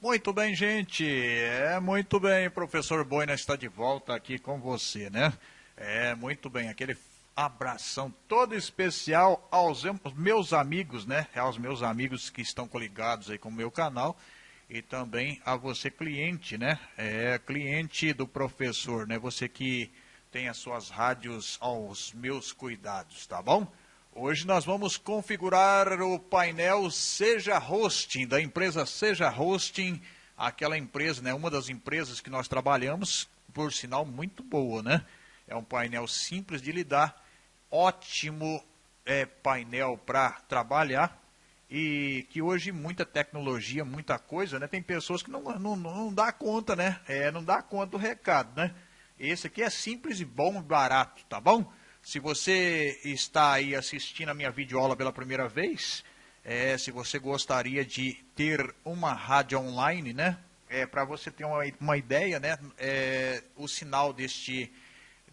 Muito bem, gente. É muito bem, professor Boina está de volta aqui com você, né? É muito bem, aquele abração todo especial aos meus amigos, né? Aos meus amigos que estão coligados aí com o meu canal e também a você cliente, né? É cliente do professor, né? Você que tem as suas rádios aos meus cuidados, tá bom? Hoje nós vamos configurar o painel Seja Hosting, da empresa Seja Hosting, aquela empresa, né, uma das empresas que nós trabalhamos, por sinal muito boa, né? É um painel simples de lidar, ótimo é, painel para trabalhar e que hoje muita tecnologia, muita coisa, né? Tem pessoas que não, não, não dá conta, né? É, não dá conta do recado, né? Esse aqui é simples e bom e barato, tá bom? Se você está aí assistindo a minha videoaula pela primeira vez, é, se você gostaria de ter uma rádio online, né? É, Para você ter uma, uma ideia, né? É, o sinal deste,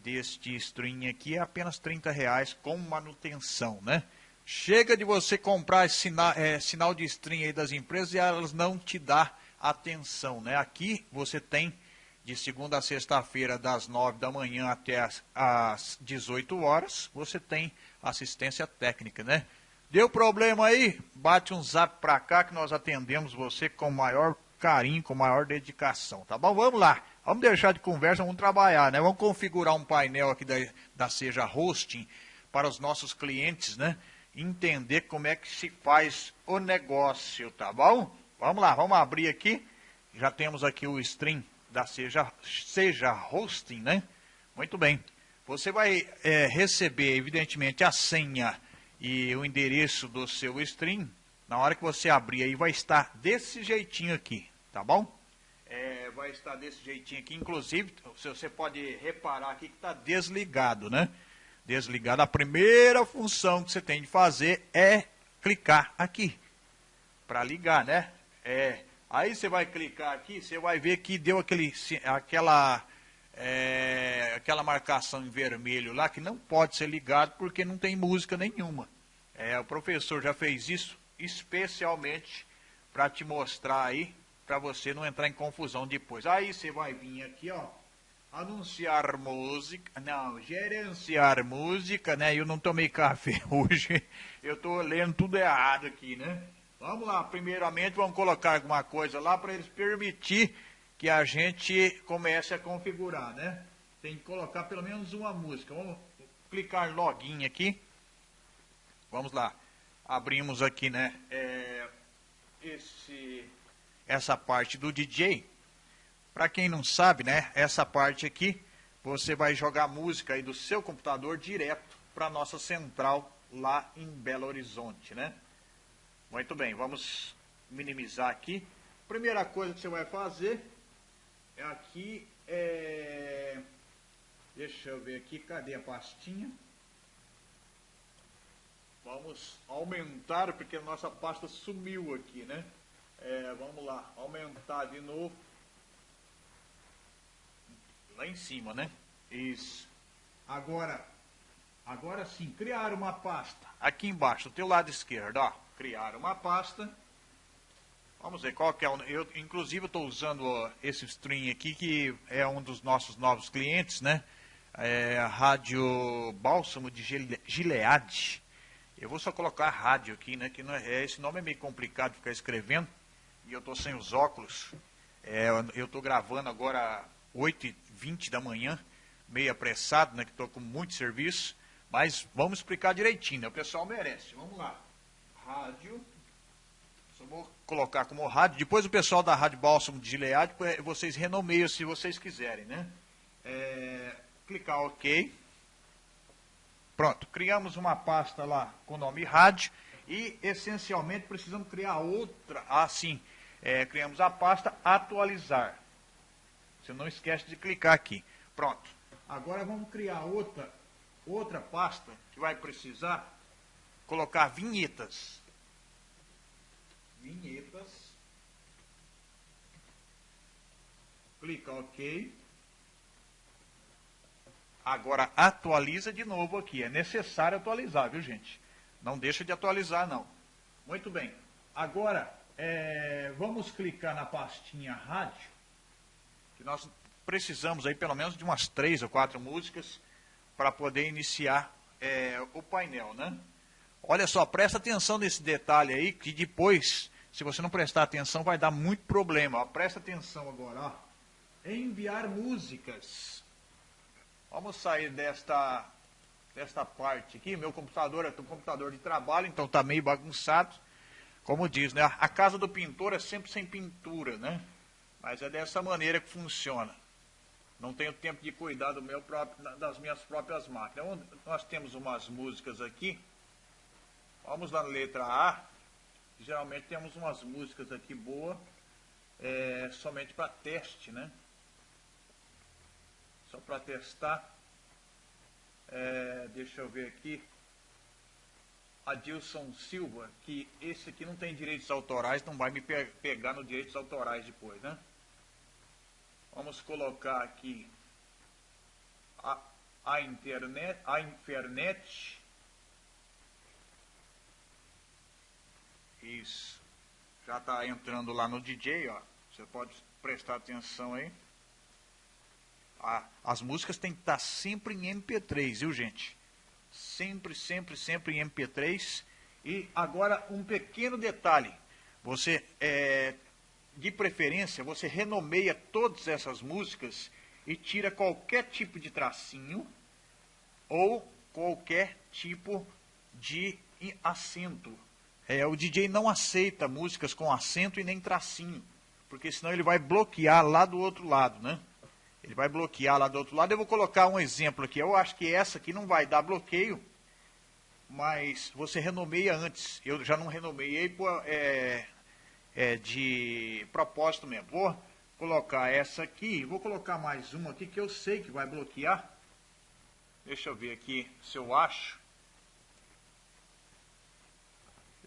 deste stream aqui é apenas 30 reais com manutenção, né? Chega de você comprar sinal, é, sinal de stream aí das empresas e elas não te dão atenção, né? Aqui você tem de segunda a sexta-feira, das 9 da manhã até as, as 18 horas, você tem assistência técnica, né? Deu problema aí? Bate um zap para cá que nós atendemos você com maior carinho, com maior dedicação, tá bom? Vamos lá, vamos deixar de conversa, vamos trabalhar, né? Vamos configurar um painel aqui da, da Seja Hosting para os nossos clientes, né? Entender como é que se faz o negócio, tá bom? Vamos lá, vamos abrir aqui. Já temos aqui o stream da Seja, Seja Hosting, né? Muito bem. Você vai é, receber, evidentemente, a senha e o endereço do seu stream. Na hora que você abrir aí, vai estar desse jeitinho aqui, tá bom? É, vai estar desse jeitinho aqui. Inclusive, você pode reparar aqui que está desligado, né? Desligado. A primeira função que você tem de fazer é clicar aqui para ligar, né? É, Aí você vai clicar aqui, você vai ver que deu aquele, aquela, é, aquela marcação em vermelho lá que não pode ser ligado porque não tem música nenhuma. É, o professor já fez isso especialmente para te mostrar aí, para você não entrar em confusão depois. Aí você vai vir aqui, ó, anunciar música, não, gerenciar música, né? Eu não tomei café hoje, eu estou lendo tudo errado aqui, né? Vamos lá, primeiramente vamos colocar alguma coisa lá para eles permitir que a gente comece a configurar, né? Tem que colocar pelo menos uma música. Vamos clicar login aqui. Vamos lá. Abrimos aqui, né? É, esse, essa parte do DJ. Para quem não sabe, né? Essa parte aqui, você vai jogar música aí do seu computador direto para nossa central lá em Belo Horizonte, né? Muito bem, vamos minimizar aqui. Primeira coisa que você vai fazer é aqui, é... deixa eu ver aqui, cadê a pastinha? Vamos aumentar, porque a nossa pasta sumiu aqui, né? É, vamos lá, aumentar de novo. Lá em cima, né? Isso. Agora, agora sim, criar uma pasta. Aqui embaixo, do teu lado esquerdo, ó criar uma pasta. Vamos ver qual que é. O, eu, inclusive, estou usando esse stream aqui, que é um dos nossos novos clientes, né? É Rádio Bálsamo de Gilead. Eu vou só colocar rádio aqui, né? Que é, esse nome é meio complicado de ficar escrevendo. E eu estou sem os óculos. É, eu estou gravando agora 8h20 da manhã, meio apressado, né? Que estou com muito serviço. Mas vamos explicar direitinho, né? O pessoal merece. Vamos lá rádio. Só vou colocar como rádio. Depois o pessoal da Rádio Bálsamo de Gilead, vocês renomeiam se vocês quiserem, né? É, clicar OK. Pronto, criamos uma pasta lá com o nome rádio e essencialmente precisamos criar outra, assim, é, criamos a pasta atualizar. Você não esquece de clicar aqui. Pronto. Agora vamos criar outra, outra pasta que vai precisar colocar vinhetas. Vinhetas. Clica OK. Agora atualiza de novo aqui. É necessário atualizar, viu gente? Não deixa de atualizar não. Muito bem. Agora é, vamos clicar na pastinha rádio, que nós precisamos aí pelo menos de umas três ou quatro músicas para poder iniciar é, o painel, né? Olha só, presta atenção nesse detalhe aí, que depois, se você não prestar atenção, vai dar muito problema. Ó, presta atenção agora, ó. Enviar músicas. Vamos sair desta, desta parte aqui. Meu computador é um computador de trabalho, então está meio bagunçado. Como diz, né? A casa do pintor é sempre sem pintura, né? Mas é dessa maneira que funciona. Não tenho tempo de cuidar do meu próprio, das minhas próprias máquinas. Nós temos umas músicas aqui. Vamos na letra A. Geralmente temos umas músicas aqui boas, é, somente para teste, né? Só para testar. É, deixa eu ver aqui. Adilson Silva, que esse aqui não tem direitos autorais, não vai me pe pegar no direitos autorais depois, né? Vamos colocar aqui a, a internet, a internet. Isso. Já está entrando lá no DJ, ó. Você pode prestar atenção aí. Ah, as músicas têm que estar tá sempre em MP3, viu gente? Sempre, sempre, sempre em MP3. E agora um pequeno detalhe. Você é, de preferência, você renomeia todas essas músicas e tira qualquer tipo de tracinho ou qualquer tipo de acento. É, o DJ não aceita músicas com acento e nem tracinho, porque senão ele vai bloquear lá do outro lado, né? Ele vai bloquear lá do outro lado. Eu vou colocar um exemplo aqui. Eu acho que essa aqui não vai dar bloqueio, mas você renomeia antes. Eu já não renomeei por, é, é, de propósito mesmo. Vou colocar essa aqui, vou colocar mais uma aqui que eu sei que vai bloquear. Deixa eu ver aqui se eu acho.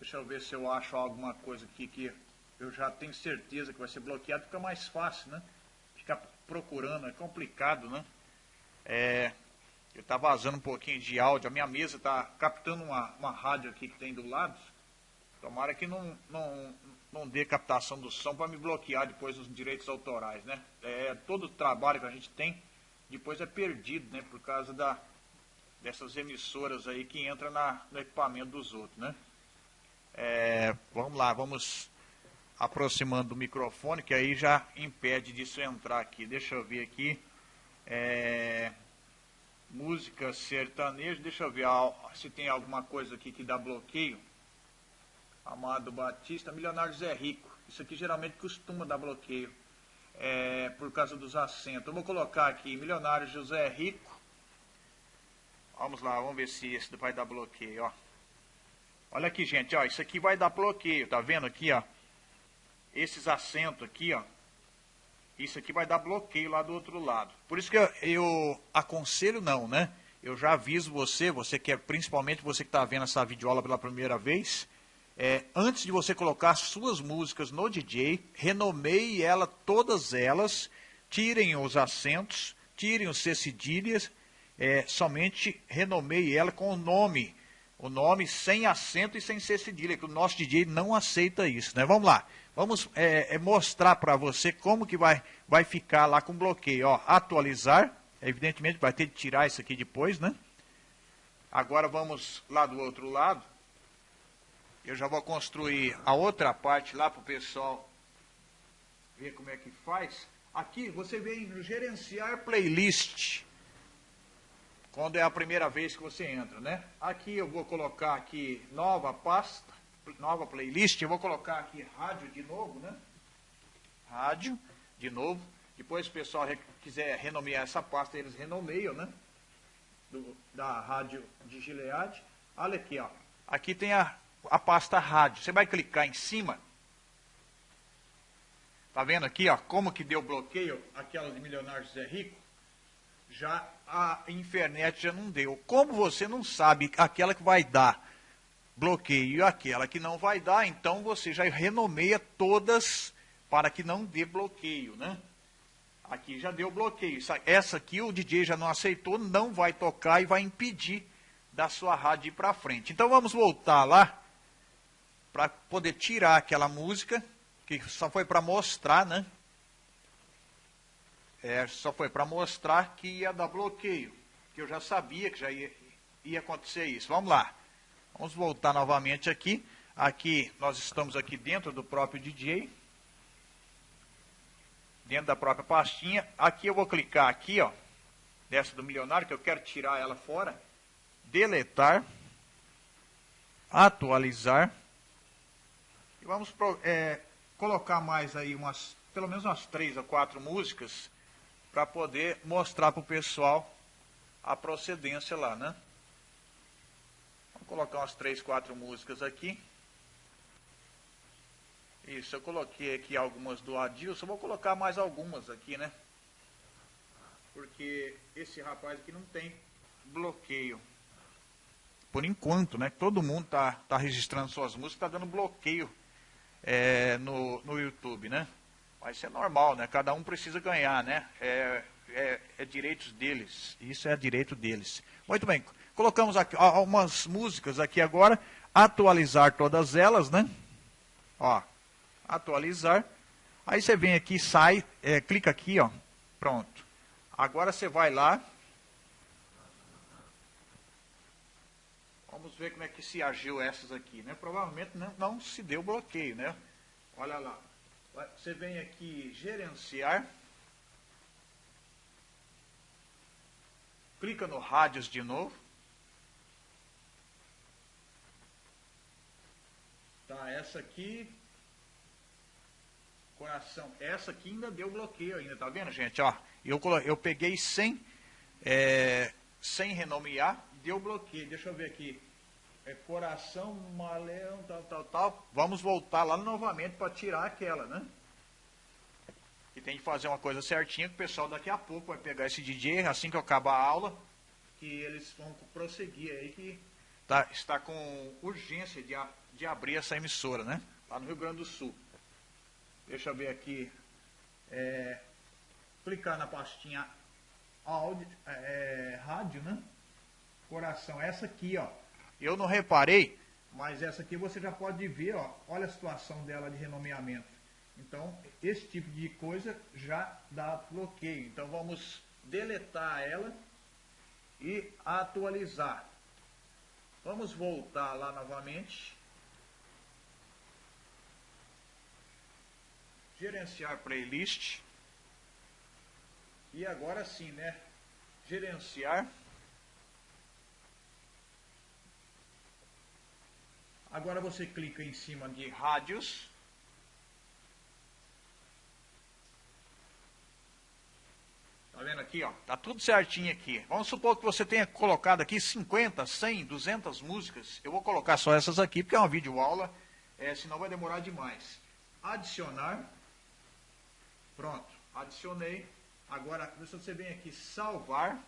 Deixa eu ver se eu acho alguma coisa aqui que eu já tenho certeza que vai ser bloqueado, fica mais fácil, né? Ficar procurando, é complicado, né? É, eu tá vazando um pouquinho de áudio, a minha mesa está captando uma, uma rádio aqui que tem do lado. Tomara que não, não, não dê captação do som para me bloquear depois os direitos autorais, né? É, todo o trabalho que a gente tem depois é perdido, né? Por causa da, dessas emissoras aí que entram na, no equipamento dos outros, né? É, vamos lá, vamos aproximando do microfone, que aí já impede disso entrar aqui. Deixa eu ver aqui. É, música sertaneja, deixa eu ver se tem alguma coisa aqui que dá bloqueio. Amado Batista, Milionário Zé Rico. Isso aqui geralmente costuma dar bloqueio é, por causa dos acentos. Eu vou colocar aqui Milionário José Rico. Vamos lá, vamos ver se esse vai dar bloqueio, ó. Olha aqui, gente, ó, isso aqui vai dar bloqueio, tá vendo aqui, ó? Esses acentos aqui, ó. Isso aqui vai dar bloqueio lá do outro lado. Por isso que eu, eu aconselho não, né? Eu já aviso você, você que é, principalmente você que está vendo essa videoaula pela primeira vez, é, antes de você colocar suas músicas no DJ, renomeie ela, todas elas, tirem os acentos, tirem os C cedilhas, é, somente renomeie ela com o nome, o nome sem acento e sem C cedilha, que o nosso DJ não aceita isso, né? Vamos lá, vamos é, é mostrar para você como que vai, vai ficar lá com bloqueio, ó, atualizar, evidentemente vai ter que tirar isso aqui depois, né? Agora vamos lá do outro lado, eu já vou construir a outra parte lá para o pessoal ver como é que faz. Aqui você vem gerenciar playlist. Quando é a primeira vez que você entra, né? Aqui eu vou colocar aqui nova pasta, nova playlist. Eu vou colocar aqui rádio de novo, né? Rádio de novo. Depois se o pessoal quiser renomear essa pasta, eles renomeiam, né? Do, da rádio de Gilead. Olha aqui, ó. Aqui tem a a pasta rádio. Você vai clicar em cima. Tá vendo aqui, ó, como que deu bloqueio aquela de Milionários Zé Rico? Já a internet já não deu. Como você não sabe aquela que vai dar bloqueio e aquela que não vai dar, então você já renomeia todas para que não dê bloqueio, né? Aqui já deu bloqueio. Essa aqui o DJ já não aceitou, não vai tocar e vai impedir da sua rádio ir para frente. Então vamos voltar lá para poder tirar aquela música, que só foi para mostrar, né? É, só foi para mostrar que ia dar bloqueio, que eu já sabia que já ia, ia acontecer isso. Vamos lá. Vamos voltar novamente aqui. Aqui, nós estamos aqui dentro do próprio DJ. Dentro da própria pastinha. Aqui eu vou clicar aqui, ó. Dessa do milionário, que eu quero tirar ela fora. Deletar. Atualizar. E vamos é, colocar mais aí umas, pelo menos umas três ou quatro músicas para poder mostrar para o pessoal a procedência lá, né? Vamos colocar umas três, quatro músicas aqui. Isso, eu coloquei aqui algumas do Adilson, vou colocar mais algumas aqui, né? Porque esse rapaz aqui não tem bloqueio. Por enquanto, né? Todo mundo tá, tá registrando suas músicas, tá dando bloqueio é, no, no YouTube, né? Mas isso é normal, né? Cada um precisa ganhar, né? É, é, é direitos deles. Isso é direito deles. Muito bem. Colocamos aqui algumas músicas aqui agora. Atualizar todas elas, né? Ó, atualizar. Aí você vem aqui, sai, é, clica aqui, ó. Pronto. Agora você vai lá. Vamos ver como é que se agiu essas aqui, né? Provavelmente não, não se deu bloqueio, né? Olha lá. Você vem aqui gerenciar. Clica no rádios de novo. Tá, essa aqui. Coração. Essa aqui ainda deu bloqueio ainda, tá vendo, gente? Ó, eu, eu peguei sem, é, sem renomear, deu bloqueio. Deixa eu ver aqui. É coração, maleão, tal, tal, tal. Vamos voltar lá novamente para tirar aquela, né? Que tem que fazer uma coisa certinha, que o pessoal daqui a pouco vai pegar esse DJ, assim que eu acabar a aula, que eles vão prosseguir aí, que tá, está com urgência de, de abrir essa emissora, né? Lá no Rio Grande do Sul. Deixa eu ver aqui. É, clicar na pastinha áudio, é, rádio, né? Coração, essa aqui, ó. Eu não reparei, mas essa aqui você já pode ver, ó. Olha a situação dela de renomeamento. Então, esse tipo de coisa já dá bloqueio. Então, vamos deletar ela e atualizar. Vamos voltar lá novamente. Gerenciar playlist. E agora sim, né? Gerenciar. Agora você clica em cima de rádios. Tá vendo aqui, ó? Tá tudo certinho aqui. Vamos supor que você tenha colocado aqui 50, 100, 200 músicas. Eu vou colocar só essas aqui, porque é uma videoaula, é, senão vai demorar demais. Adicionar. Pronto, adicionei. Agora, se você vem aqui, salvar.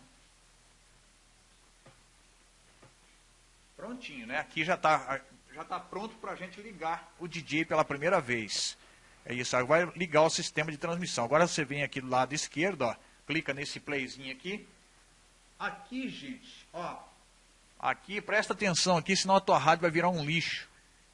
Prontinho, né? Aqui já está já tá pronto para a gente ligar o DJ pela primeira vez. É isso, vai ligar o sistema de transmissão. Agora você vem aqui do lado esquerdo, ó clica nesse playzinho aqui. Aqui, gente, ó, aqui, presta atenção aqui, senão a tua rádio vai virar um lixo.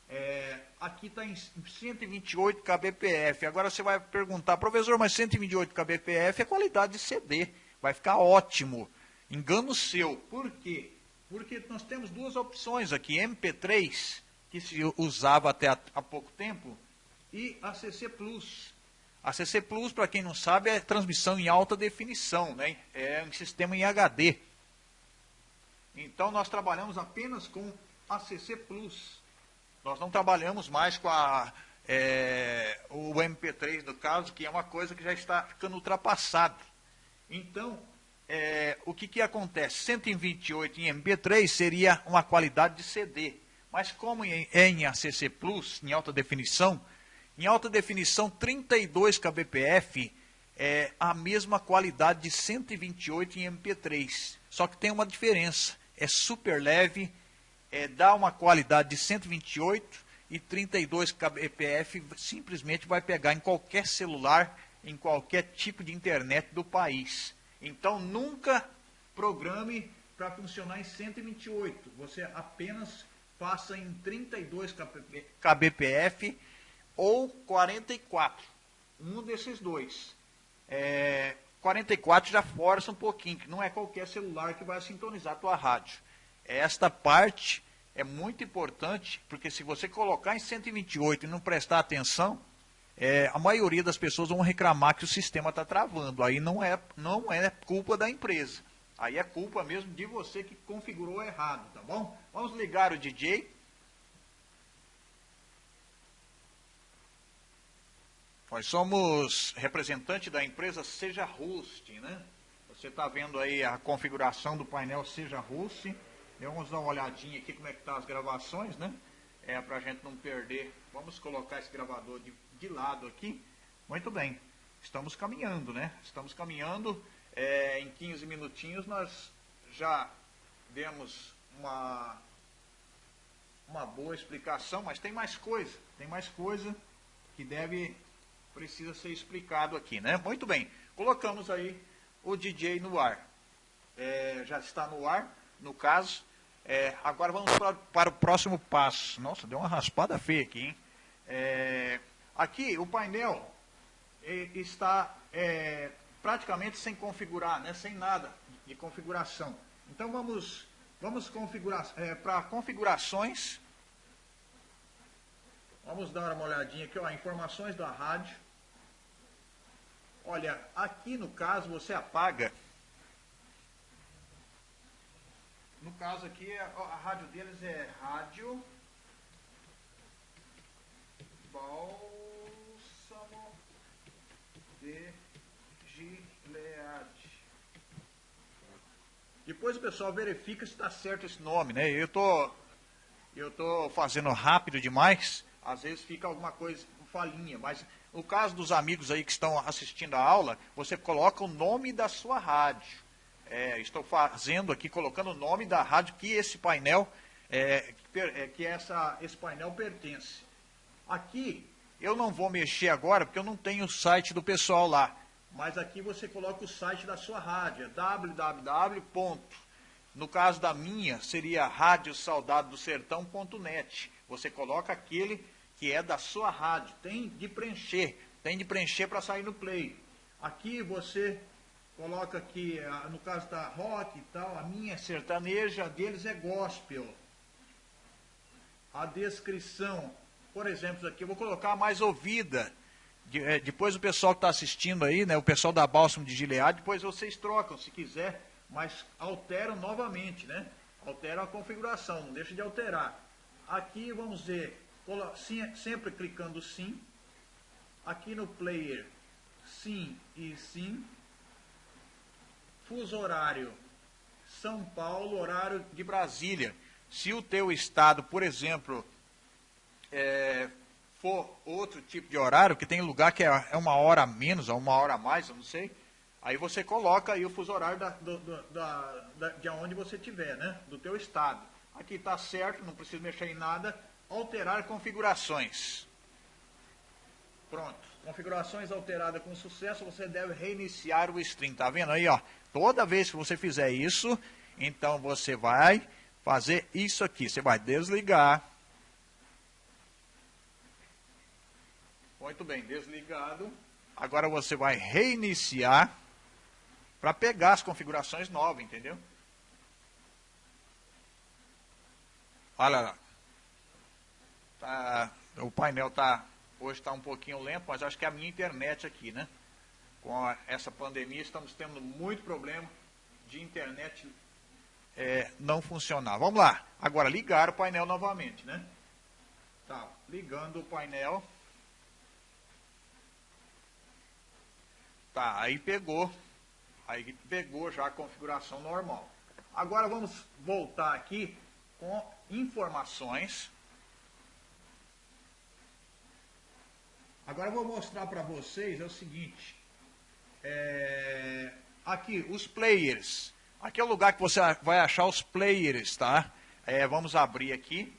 É, aqui está em 128 kbps. Agora você vai perguntar, professor, mas 128 kbps é qualidade de CD. Vai ficar ótimo. Engano seu. Por quê? Porque nós temos duas opções aqui, MP3, que se usava até há, pouco tempo, e a CC Plus. A CC Plus, para quem não sabe, é transmissão em alta definição, né? é um sistema em HD. Então nós trabalhamos apenas com a CC Plus. Nós não trabalhamos mais com a, é, o MP3, no caso, que é uma coisa que já está ficando ultrapassada. Então, é, o que, que acontece? 128 em MP3 seria uma qualidade de CD. Mas como em, em ACC Plus, em alta definição, em alta definição, 32 kbps é a mesma qualidade de 128 em MP3. Só que tem uma diferença. É super leve, é, dá uma qualidade de 128 e 32 kbps simplesmente vai pegar em qualquer celular, em qualquer tipo de internet do país. Então nunca programe para funcionar em 128. Você apenas faça em 32 kbpf ou 44. Um desses dois. É, 44 já força um pouquinho, que não é qualquer celular que vai sintonizar a tua rádio. Esta parte é muito importante, porque se você colocar em 128 e não prestar atenção, é, a maioria das pessoas vão reclamar que o sistema está travando. Aí não é, não é culpa da empresa. Aí é culpa mesmo de você que configurou errado, tá bom? Vamos ligar o DJ. Nós somos representante da empresa Seja Host, né? Você está vendo aí a configuração do painel Seja Host. Vamos dar uma olhadinha aqui como é que tá as gravações, né? É para a gente não perder. Vamos colocar esse gravador de, de lado aqui. Muito bem. Estamos caminhando, né? Estamos caminhando. É, em 15 minutinhos nós já demos uma, uma boa explicação, mas tem mais coisa. Tem mais coisa que deve precisa ser explicado aqui, né? Muito bem, colocamos aí o DJ no ar. É, já está no ar, no caso. É, agora vamos para, para, o próximo passo. Nossa, deu uma raspada feia aqui, hein? É, aqui o painel é, está é, praticamente sem configurar, né? sem nada de configuração. Então vamos, vamos configurar é, para configurações. Vamos dar uma olhadinha aqui, ó, informações da rádio. Olha, aqui no caso você apaga. No caso aqui, a, a rádio deles é rádio Bálsamo de Gilead. Depois o pessoal verifica se está certo esse nome, né? Eu tô, eu tô fazendo rápido demais, às vezes fica alguma coisa, falinha, mas no caso dos amigos aí que estão assistindo a aula, você coloca o nome da sua rádio. É, estou fazendo aqui, colocando o nome da rádio que esse painel, é, é, que essa, esse painel pertence. Aqui, eu não vou mexer agora, porque eu não tenho o site do pessoal lá. Mas aqui você coloca o site da sua rádio, é www. No caso da minha, seria radiosaudado-do-sertão.net. Você coloca aquele que é da sua rádio. Tem de preencher, tem de preencher para sair no play. Aqui você coloca aqui, no caso da rock e tal, a minha é sertaneja, a deles é gospel. A descrição, por exemplo, aqui eu vou colocar mais ouvida. De, é, depois o pessoal que está assistindo aí, né, o pessoal da Bálsamo de Gilead, depois vocês trocam se quiser, mas alteram novamente, né? Alteram a configuração, não deixa de alterar. Aqui vamos ver sempre clicando sim. Aqui no player, sim e sim. Fuso horário, São Paulo, horário de Brasília. Se o teu estado, por exemplo, é, for outro tipo de horário, que tem lugar que é, é uma hora a menos, ou uma hora a mais, eu não sei, aí você coloca aí o fuso horário da, do, da, da, de onde você estiver, né? Do teu estado. Aqui está certo, não precisa mexer em nada alterar configurações. Pronto. Configurações alteradas com sucesso, você deve reiniciar o stream. Tá vendo aí, ó? Toda vez que você fizer isso, então você vai fazer isso aqui. Você vai desligar. Muito bem, desligado. Agora você vai reiniciar para pegar as configurações novas, entendeu? Olha lá. Tá, o painel tá, hoje está um pouquinho lento, mas acho que é a minha internet aqui, né? Com a, essa pandemia estamos tendo muito problema de internet é, não funcionar. Vamos lá. Agora ligar o painel novamente, né? Tá, ligando o painel. Tá, aí pegou. Aí pegou já a configuração normal. Agora vamos voltar aqui com informações. Agora eu vou mostrar para vocês é o seguinte. É, aqui, os players. Aqui é o lugar que você vai achar os players, tá? É, vamos abrir aqui.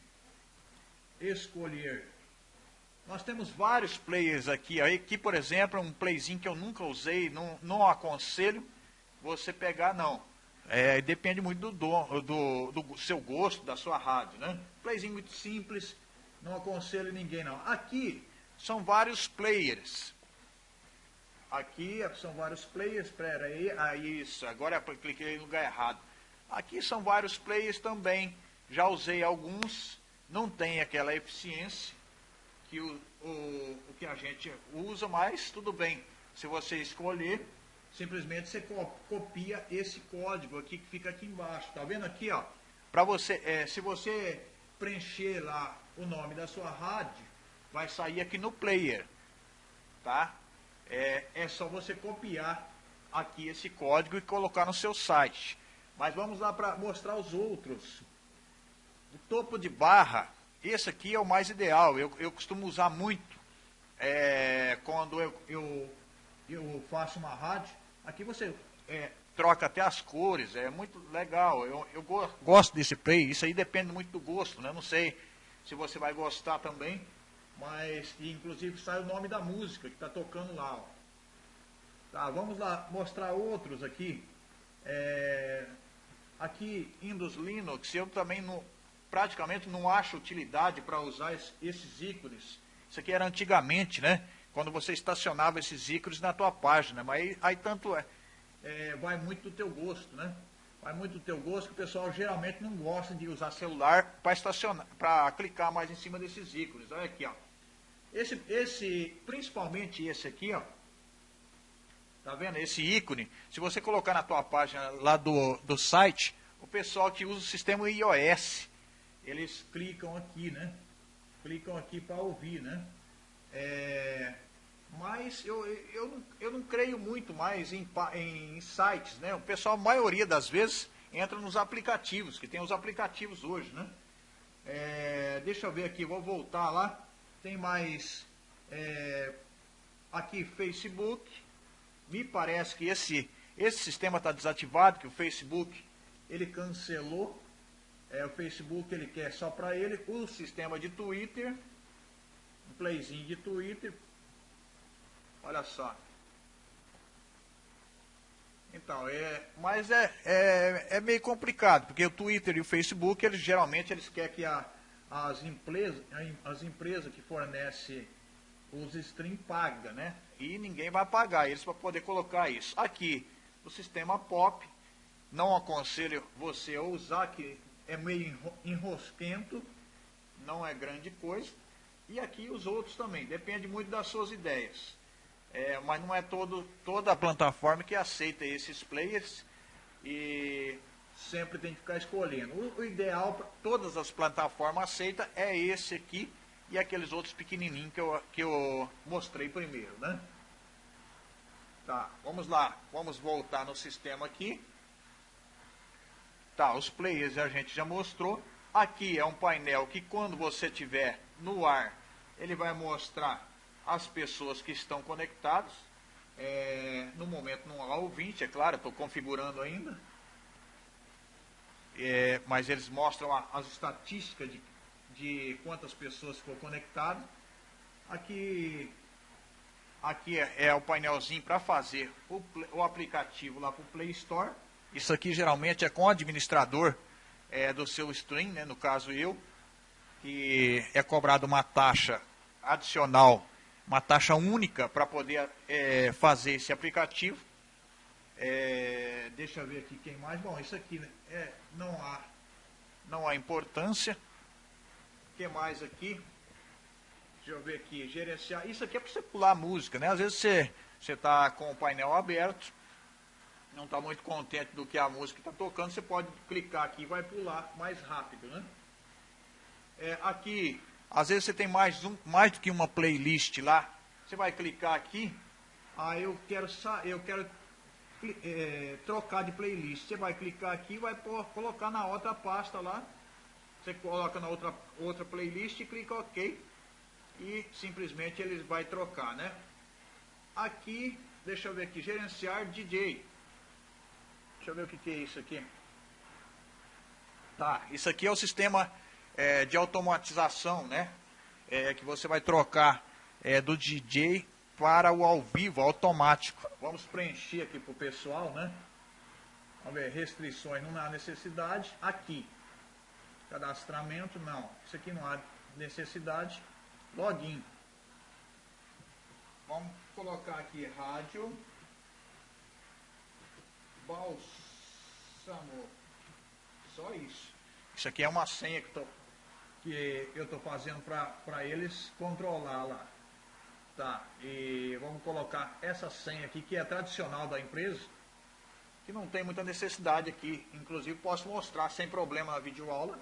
Escolher. Nós temos vários players aqui. Aqui, por exemplo, é um playzinho que eu nunca usei, não, não aconselho você pegar, não. É, depende muito do, do, do, seu gosto, da sua rádio, né? Playzinho muito simples, não aconselho ninguém não. Aqui são vários players. Aqui são vários players, espera aí, ah, isso, agora eu cliquei no lugar errado. Aqui são vários players também, já usei alguns, não tem aquela eficiência que o, o, o que a gente usa, mas tudo bem. Se você escolher, simplesmente você copia esse código aqui que fica aqui embaixo. Tá vendo aqui, ó? Para você, é, se você preencher lá o nome da sua rádio, vai sair aqui no player, tá? É, é só você copiar aqui esse código e colocar no seu site. Mas vamos lá para mostrar os outros. O topo de barra, esse aqui é o mais ideal. Eu, eu costumo usar muito é, quando eu, eu, eu faço uma rádio Aqui você é, troca até as cores, é muito legal. Eu, eu gosto desse play, isso aí depende muito do gosto, né? Não sei se você vai gostar também, mas inclusive sai o nome da música que está tocando lá. Ó. Tá, vamos lá mostrar outros aqui. É, aqui, Windows Linux, eu também não, praticamente não acho utilidade para usar esses ícones. Isso aqui era antigamente, né? quando você estacionava esses ícones na tua página. Mas aí, aí tanto é, é, vai muito do teu gosto, né? Vai muito do teu gosto que o pessoal geralmente não gosta de usar celular para estacionar, para clicar mais em cima desses ícones. Olha aqui, ó. Esse, esse, principalmente esse aqui, ó. Tá vendo? Esse ícone, se você colocar na tua página lá do, do site, o pessoal que usa o sistema iOS, eles clicam aqui, né? Clicam aqui para ouvir, né? É, mas eu, eu, não, eu não creio muito mais em, em sites, né? O pessoal, a maioria das vezes, entra nos aplicativos, que tem os aplicativos hoje, né? É, deixa eu ver aqui, vou voltar lá. Tem mais é, aqui Facebook. Me parece que esse, esse sistema está desativado, que o Facebook ele cancelou. É, o Facebook ele quer só para ele. O sistema de Twitter um playzinho de Twitter. Olha só. Então, é, mas é, é, é meio complicado, porque o Twitter e o Facebook, eles geralmente eles querem que a, as, empresas, as empresas que fornecem os stream pagam, né? E ninguém vai pagar eles para poder colocar isso. Aqui, o sistema POP, não aconselho você a usar, que é meio enrosquento, não é grande coisa. E aqui os outros também, depende muito das suas ideias. É, mas não é todo, toda a plataforma que aceita esses players e sempre tem que ficar escolhendo. O, o ideal para todas as plataformas aceita é esse aqui e aqueles outros pequenininhos que eu, que eu mostrei primeiro, né? Tá, vamos lá, vamos voltar no sistema aqui. Tá, os players a gente já mostrou. Aqui é um painel que quando você tiver no ar ele vai mostrar as pessoas que estão conectadas. É, no momento não há ouvinte, é claro, estou configurando ainda. É, mas eles mostram a, as estatísticas de, de quantas pessoas ficou conectadas. Aqui, aqui é, é o painelzinho para fazer o, o, aplicativo lá para o Play Store. Isso aqui geralmente é com o administrador é, do seu stream, né, no caso eu, que é cobrado uma taxa adicional, uma taxa única para poder é, fazer esse aplicativo. É, deixa eu ver aqui quem mais. Bom, isso aqui né, é, não, há, não há importância. O que mais aqui? Deixa eu ver aqui, gerenciar. Isso aqui é para você pular música, né? Às vezes você está com o painel aberto, não está muito contente do que a música está tocando, você pode clicar aqui e vai pular mais rápido, né? É, aqui às vezes você tem mais, um, mais do que uma playlist lá. Você vai clicar aqui. Ah, eu quero, eu quero é, trocar de playlist. Você vai clicar aqui e vai por, colocar na outra pasta lá. Você coloca na outra, outra playlist e clica OK. E simplesmente ele vai trocar, né? Aqui, deixa eu ver aqui, gerenciar DJ. Deixa eu ver o que, que é isso aqui. Tá, isso aqui é o sistema é, de automatização, né? É, que você vai trocar é, do DJ para o ao vivo automático. Vamos preencher aqui para o pessoal, né? Vamos ver, restrições, não há necessidade. Aqui, cadastramento, não. Isso aqui não há necessidade. Login. Vamos colocar aqui rádio. Balsamo. Só isso. Isso aqui é uma senha que, tô, que eu estou fazendo para eles controlar lá. Tá, e vamos colocar essa senha aqui, que é tradicional da empresa, que não tem muita necessidade aqui. Inclusive posso mostrar sem problema na videoaula,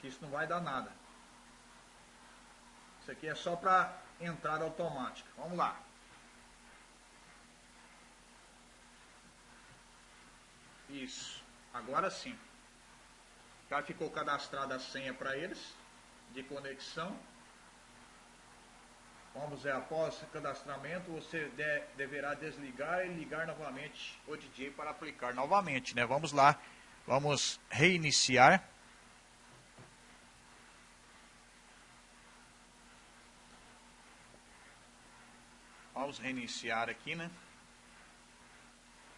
que isso não vai dar nada. Isso aqui é só para entrada automática. Vamos lá. Isso. Agora sim. Já ficou cadastrada a senha para eles de conexão. Vamos ver, após o cadastramento, você de, deverá desligar e ligar novamente o DJ para aplicar novamente, né? Vamos lá, vamos reiniciar. Vamos reiniciar aqui, né?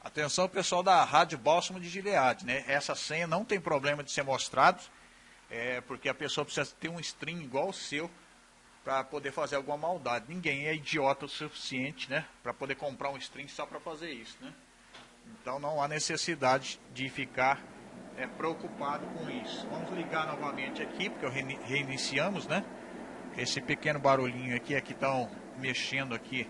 Atenção pessoal da Rádio Bálsamo de Gilead, né? Essa senha não tem problema de ser mostrado, é, porque a pessoa precisa ter um string igual o seu para poder fazer alguma maldade. Ninguém é idiota o suficiente, né? Para poder comprar um string só para fazer isso, né? Então não há necessidade de ficar é, preocupado com isso. Vamos ligar novamente aqui, porque reiniciamos, né? Esse pequeno barulhinho aqui é que estão mexendo aqui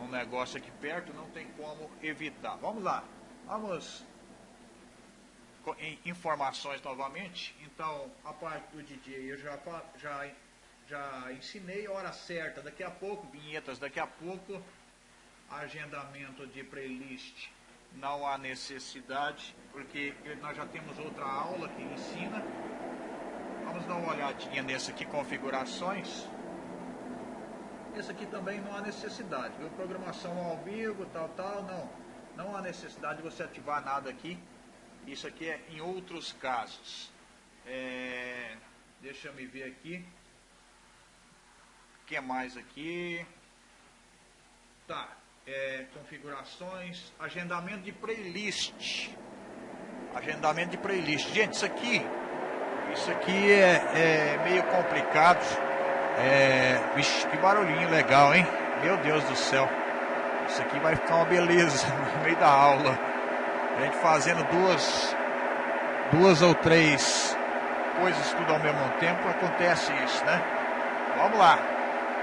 um negócio aqui perto, não tem como evitar. Vamos lá, vamos em informações novamente. Então, a parte do DJ eu já, já, já ensinei hora certa, daqui a pouco, vinhetas, daqui a pouco, agendamento de playlist. Não há necessidade, porque nós já temos outra aula que ensina. Vamos dar uma olhadinha nessa aqui, configurações. Esse aqui também não há necessidade, viu? Programação ao vivo, tal, tal, não. Não há necessidade de você ativar nada aqui. Isso aqui é em outros casos. É, deixa eu me ver aqui. O que mais aqui? Tá. É, configurações, agendamento de playlist. Agendamento de playlist. Gente, isso aqui, isso aqui é, é meio complicado é, vixe, que barulhinho legal, hein? Meu Deus do céu. Isso aqui vai ficar uma beleza no meio da aula. A gente fazendo duas, duas ou três coisas tudo ao mesmo tempo, acontece isso, né? Vamos lá.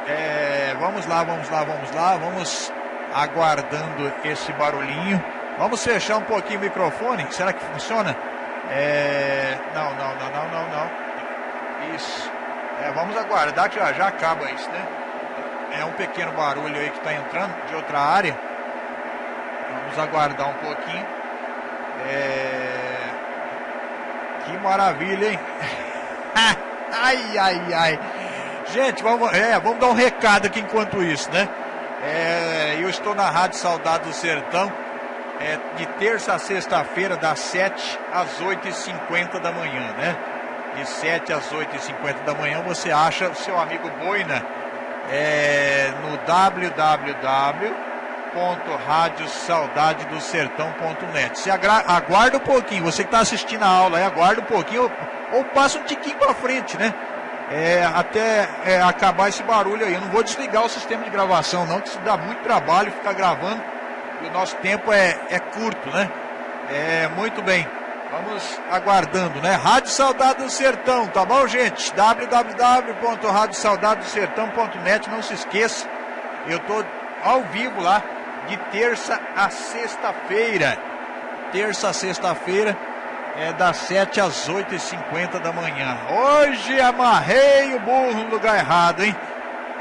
É, vamos lá, vamos lá, vamos lá. Vamos aguardando esse barulhinho. Vamos fechar um pouquinho o microfone. Será que funciona? É, não, não, não, não, não, não. Isso. É, vamos aguardar que já, já acaba isso, né? É um pequeno barulho aí que está entrando de outra área. Vamos aguardar um pouquinho. É... Que maravilha, hein? ai, ai, ai. Gente, vamos, é, vamos dar um recado aqui enquanto isso, né? É, eu estou na Rádio Saudade do Sertão, é, de terça a sexta-feira, das 7 às 8h50 da manhã, né? De 7 às 8h50 da manhã, você acha o seu amigo Boina é, no www.radiosaudadedosertão.net. Você aguarda um pouquinho, você que está assistindo a aula aí, aguarda um pouquinho ou, ou passa um tiquinho para frente, né? É, até é, acabar esse barulho aí. Eu não vou desligar o sistema de gravação, não, que isso dá muito trabalho ficar gravando e o nosso tempo é, é curto, né? É, muito bem. Vamos aguardando, né? Rádio Saudade do Sertão, tá bom, gente? www.radiosaudadosertão.net, não se esqueça. Eu tô ao vivo lá de terça a sexta-feira. Terça a sexta-feira é das 7 às 8h50 da manhã. Hoje amarrei o burro no lugar errado, hein?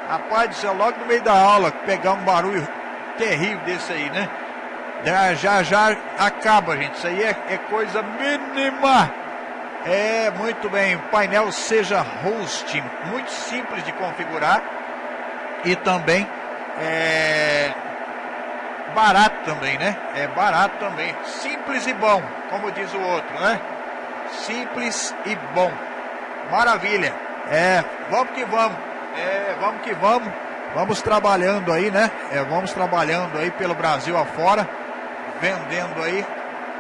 Rapaz do céu, logo no meio da aula, pegar um barulho terrível desse aí, né? Já, já, já acaba, gente. Isso aí é, é coisa mínima. É, muito bem. Painel seja host, muito simples de configurar. E também é barato também, né? É barato também. Simples e bom, como diz o outro, né? Simples e bom. Maravilha. É, vamos que vamos. É, vamos que vamos. Vamos trabalhando aí, né? É, vamos trabalhando aí pelo Brasil afora vendendo aí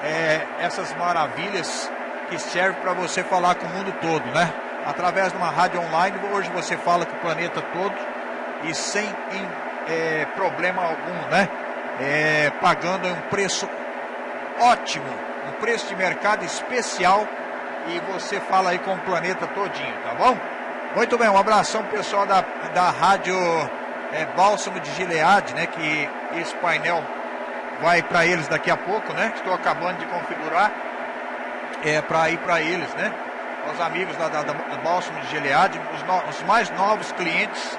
é, essas maravilhas que servem para você falar com o mundo todo, né? Através de uma rádio online, hoje você fala com o planeta todo e sem é, problema algum, né? É, pagando um preço ótimo, um preço de mercado especial e você fala aí com o planeta todinho, tá bom? Muito bem, um abração pessoal da, da rádio é, Bálsamo de Gilead, né? Que esse painel vai para eles daqui a pouco, né? Estou acabando de configurar é para ir para eles, né? Os amigos da, da, da Bálsamo de Gilead, os, no, os mais novos clientes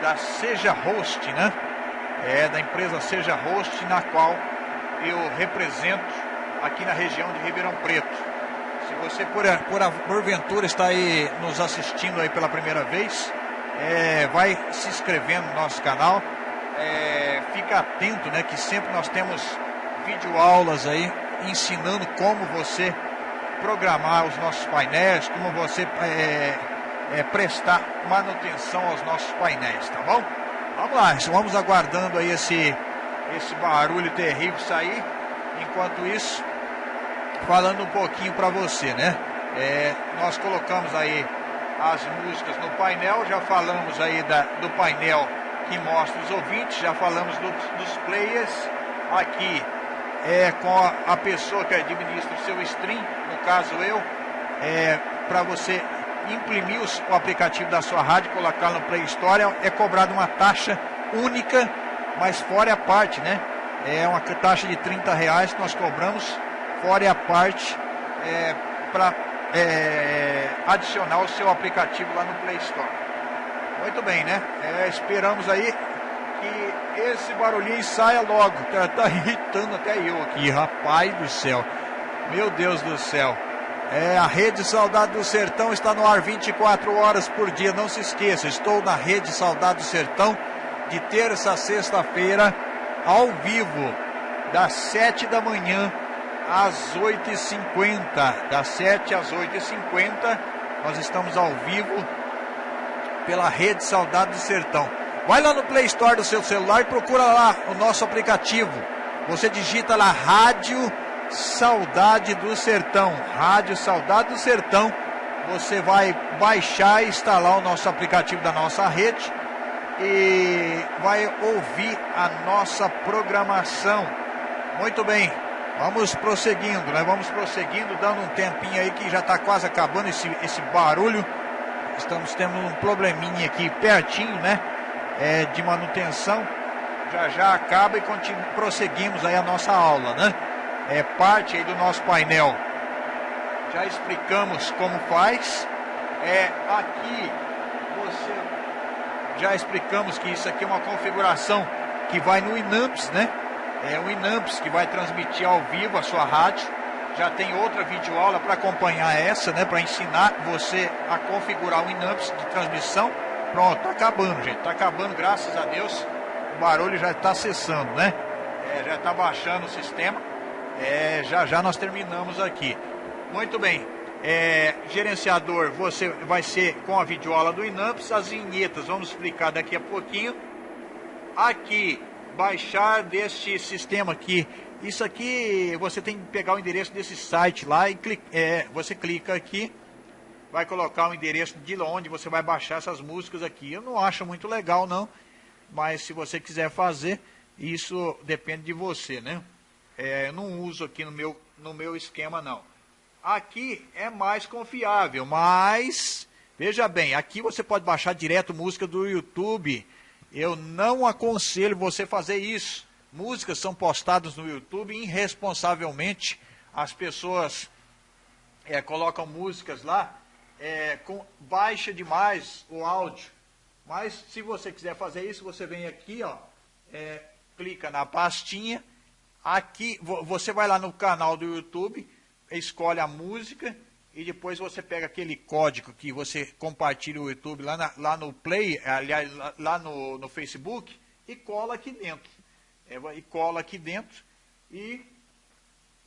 da Seja Host, né? É da empresa Seja Host, na qual eu represento aqui na região de Ribeirão Preto. Se você por, por porventura está aí nos assistindo aí pela primeira vez, é, vai se inscrevendo no nosso canal. É, fica atento, né? Que sempre nós temos videoaulas aí ensinando como você programar os nossos painéis, como você é, é, prestar manutenção aos nossos painéis, tá bom? Vamos lá, vamos aguardando aí esse, esse barulho terrível sair. Enquanto isso, falando um pouquinho para você, né? É, nós colocamos aí as músicas no painel, já falamos aí da, do painel que mostra os ouvintes, já falamos do, dos players aqui é com a, pessoa que administra o seu stream, no caso eu, é, para você imprimir os, o aplicativo da sua rádio, colocar no Play Store, é cobrada uma taxa única, mas fora a parte, né? É uma taxa de 30 reais que nós cobramos fora a parte é, para é, adicionar o seu aplicativo lá no Play Store. Muito bem, né? É, esperamos aí que esse barulhinho saia logo. Tá, tá irritando até eu aqui, rapaz do céu. Meu Deus do céu. É, a Rede Saudade do Sertão está no ar 24 horas por dia. Não se esqueça, estou na Rede Saudade do Sertão de terça a sexta-feira, ao vivo, das 7 da manhã às 8h50. Das 7 às 8h50, nós estamos ao vivo pela Rede Saudade do Sertão. Vai lá no Play Store do seu celular e procura lá o nosso aplicativo. Você digita lá Rádio Saudade do Sertão. Rádio Saudade do Sertão. Você vai baixar e instalar o nosso aplicativo da nossa rede e vai ouvir a nossa programação. Muito bem, Vamos prosseguindo, né? Vamos prosseguindo, dando um tempinho aí que já está quase acabando esse, esse barulho. Estamos tendo um probleminha aqui pertinho, né? É, de manutenção. Já já acaba e prosseguimos aí a nossa aula, né? É parte aí do nosso painel. Já explicamos como faz. É aqui você já explicamos que isso aqui é uma configuração que vai no Inamps, né? é o Inamps que vai transmitir ao vivo a sua rádio. Já tem outra videoaula para acompanhar essa, né? Para ensinar você a configurar o Inamps de transmissão. Pronto, tá acabando, gente. Tá acabando, graças a Deus. O barulho já está cessando, né? É, já está baixando o sistema. É, já já nós terminamos aqui. Muito bem. É, gerenciador, você vai ser com a videoaula do Inamps, as vinhetas, vamos explicar daqui a pouquinho. Aqui baixar deste sistema aqui. Isso aqui você tem que pegar o endereço desse site lá e clica, é, você clica aqui, vai colocar o endereço de onde você vai baixar essas músicas aqui. Eu não acho muito legal não, mas se você quiser fazer, isso depende de você, né? É, eu não uso aqui no meu, no meu esquema não. Aqui é mais confiável, mas veja bem, aqui você pode baixar direto música do YouTube eu não aconselho você fazer isso. Músicas são postadas no YouTube irresponsavelmente. As pessoas é, colocam músicas lá, é, com, baixa demais o áudio. Mas se você quiser fazer isso, você vem aqui, ó, é, clica na pastinha. Aqui você vai lá no canal do YouTube, escolhe a música e depois você pega aquele código que você compartilha o YouTube lá, na, lá no Play, aliás, lá, no, no, Facebook, e cola aqui dentro. E cola aqui dentro e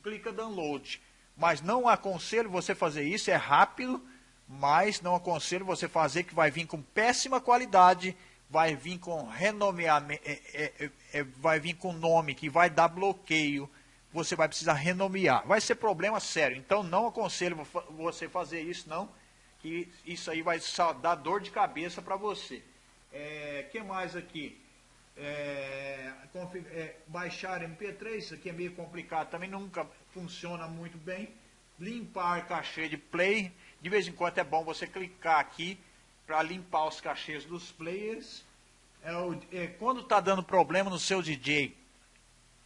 clica download. Mas não aconselho você fazer isso, é rápido, mas não aconselho você fazer que vai vir com péssima qualidade, vai vir com renomeamento, é, é, é, é, vai vir com nome que vai dar bloqueio, você vai precisar renomear. Vai ser problema sério, então não aconselho você fazer isso não, que isso aí vai só dar dor de cabeça para você. É, que mais aqui? É, é, baixar MP3, isso aqui é meio complicado, também nunca funciona muito bem. Limpar cachê de play, de vez em quando é bom você clicar aqui para limpar os cachês dos players. É o, é, quando está dando problema no seu DJ,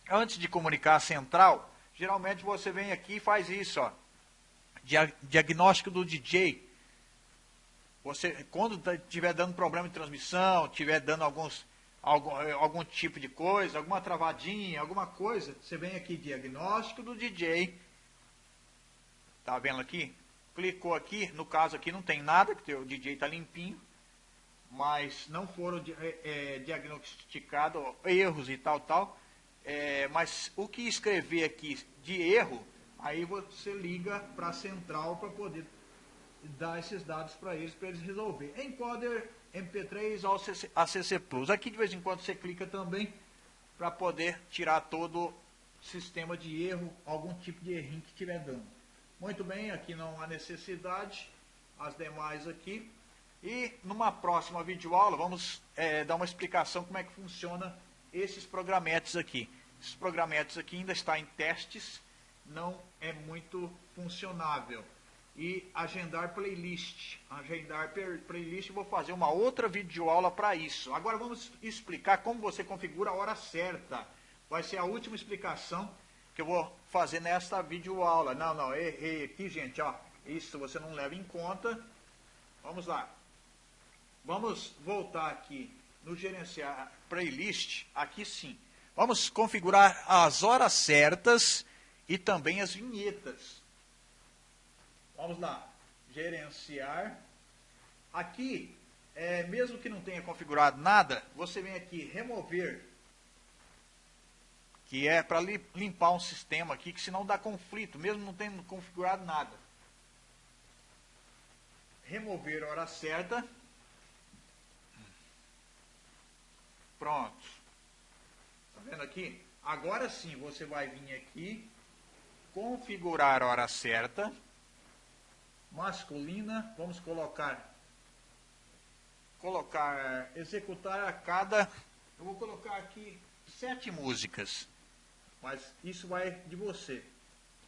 antes de comunicar a central, geralmente você vem aqui e faz isso, ó. Diagnóstico do DJ. Você, quando estiver tá, dando problema de transmissão, estiver dando alguns, algum, eh, algum tipo de coisa, alguma travadinha, alguma coisa, você vem aqui, diagnóstico do DJ. Tá vendo aqui? Clicou aqui, no caso aqui não tem nada, que o DJ está limpinho, mas não foram é, diagnosticados erros e tal, tal. É, mas o que escrever aqui de erro, aí você liga para a central para poder dar esses dados para eles, para eles resolver. Encoder MP3 ao ACC Plus. Aqui de vez em quando você clica também para poder tirar todo o sistema de erro, algum tipo de errinho que estiver dando. Muito bem, aqui não há necessidade, as demais aqui. E numa próxima videoaula vamos é, dar uma explicação como é que funciona esses programetes aqui. Esses programetes aqui ainda está em testes, não é muito funcionável e agendar playlist. Agendar playlist, vou fazer uma outra videoaula para isso. Agora vamos explicar como você configura a hora certa. Vai ser a última explicação que eu vou fazer nesta videoaula. Não, não, errei aqui, gente, ó. Isso você não leva em conta. Vamos lá. Vamos voltar aqui no gerenciar playlist, aqui sim. Vamos configurar as horas certas e também as vinhetas. Vamos lá, gerenciar. Aqui, é, mesmo que não tenha configurado nada, você vem aqui, remover, que é para limpar um sistema aqui, que senão dá conflito, mesmo não tendo configurado nada. Remover a hora certa. Pronto. Está vendo aqui? Agora sim, você vai vir aqui, configurar a hora certa masculina, vamos colocar colocar executar a cada eu vou colocar aqui sete músicas mas isso vai de você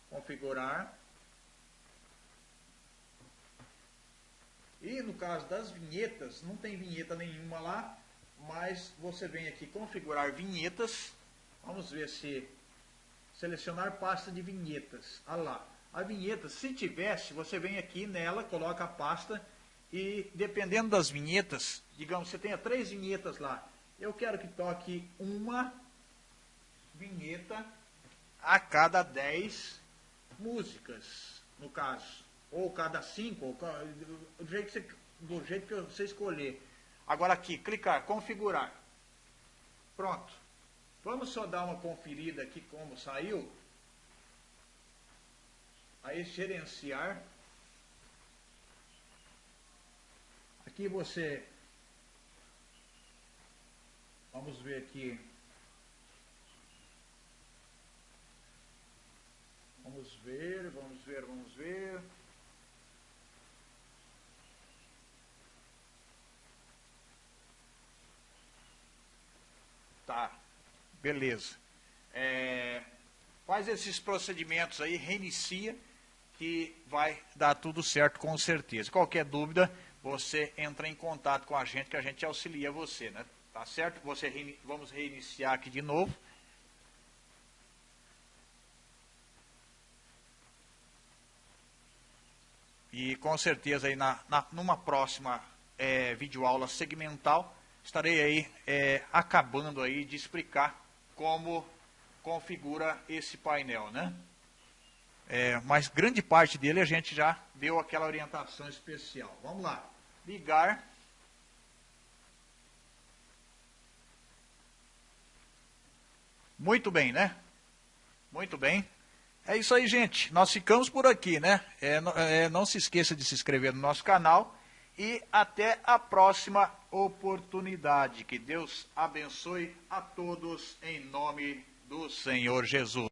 configurar. E no caso das vinhetas não tem vinheta nenhuma lá mas você vem aqui configurar vinhetas. Vamos ver se selecionar pasta de vinhetas. Ah lá a vinheta, se tivesse, você vem aqui nela, coloca a pasta e dependendo das vinhetas, digamos, você tenha três vinhetas lá. Eu quero que toque uma vinheta a cada dez músicas, no caso. Ou cada cinco, ou, do, jeito que você, do jeito que você escolher. Agora aqui, clicar, configurar. Pronto. Vamos só dar uma conferida aqui como saiu aí gerenciar. Aqui você, vamos ver aqui, vamos ver, vamos ver, vamos ver. Tá, beleza. É, faz esses procedimentos aí, reinicia que vai dar tudo certo com certeza. Qualquer dúvida, você entra em contato com a gente que a gente auxilia você, né? Tá certo? Você vamos reiniciar aqui de novo. E com certeza aí na, na numa próxima é, videoaula segmental estarei aí é, acabando aí de explicar como configura esse painel, né? É, mas grande parte dele a gente já deu aquela orientação especial. Vamos lá. Ligar. Muito bem, né? Muito bem. É isso aí, gente. Nós ficamos por aqui, né? É, é, não se esqueça de se inscrever no nosso canal. E até a próxima oportunidade. Que Deus abençoe a todos em nome do Senhor Jesus.